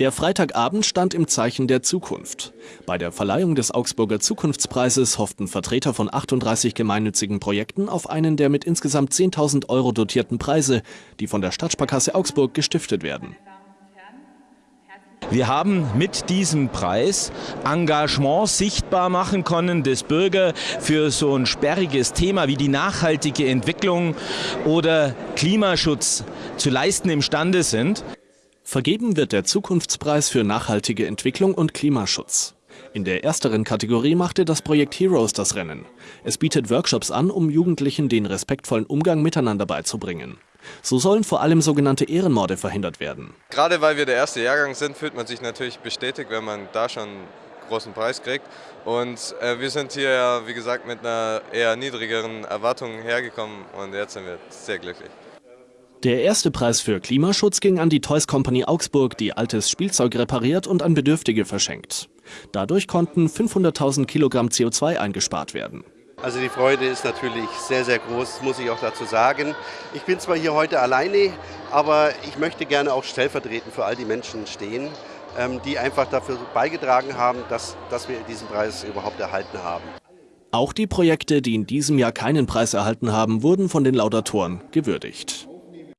Der Freitagabend stand im Zeichen der Zukunft. Bei der Verleihung des Augsburger Zukunftspreises hofften Vertreter von 38 gemeinnützigen Projekten auf einen der mit insgesamt 10.000 Euro dotierten Preise, die von der Stadtsparkasse Augsburg gestiftet werden. Wir haben mit diesem Preis Engagement sichtbar machen können des Bürger für so ein sperriges Thema wie die nachhaltige Entwicklung oder Klimaschutz zu leisten imstande sind. Vergeben wird der Zukunftspreis für nachhaltige Entwicklung und Klimaschutz. In der ersteren Kategorie machte das Projekt Heroes das Rennen. Es bietet Workshops an, um Jugendlichen den respektvollen Umgang miteinander beizubringen. So sollen vor allem sogenannte Ehrenmorde verhindert werden. Gerade weil wir der erste Jahrgang sind, fühlt man sich natürlich bestätigt, wenn man da schon einen großen Preis kriegt. Und äh, wir sind hier wie gesagt, mit einer eher niedrigeren Erwartung hergekommen und jetzt sind wir sehr glücklich. Der erste Preis für Klimaschutz ging an die Toys Company Augsburg, die altes Spielzeug repariert und an Bedürftige verschenkt. Dadurch konnten 500.000 Kilogramm CO2 eingespart werden. Also die Freude ist natürlich sehr, sehr groß, muss ich auch dazu sagen. Ich bin zwar hier heute alleine, aber ich möchte gerne auch stellvertretend für all die Menschen stehen, ähm, die einfach dafür beigetragen haben, dass, dass wir diesen Preis überhaupt erhalten haben. Auch die Projekte, die in diesem Jahr keinen Preis erhalten haben, wurden von den Laudatoren gewürdigt.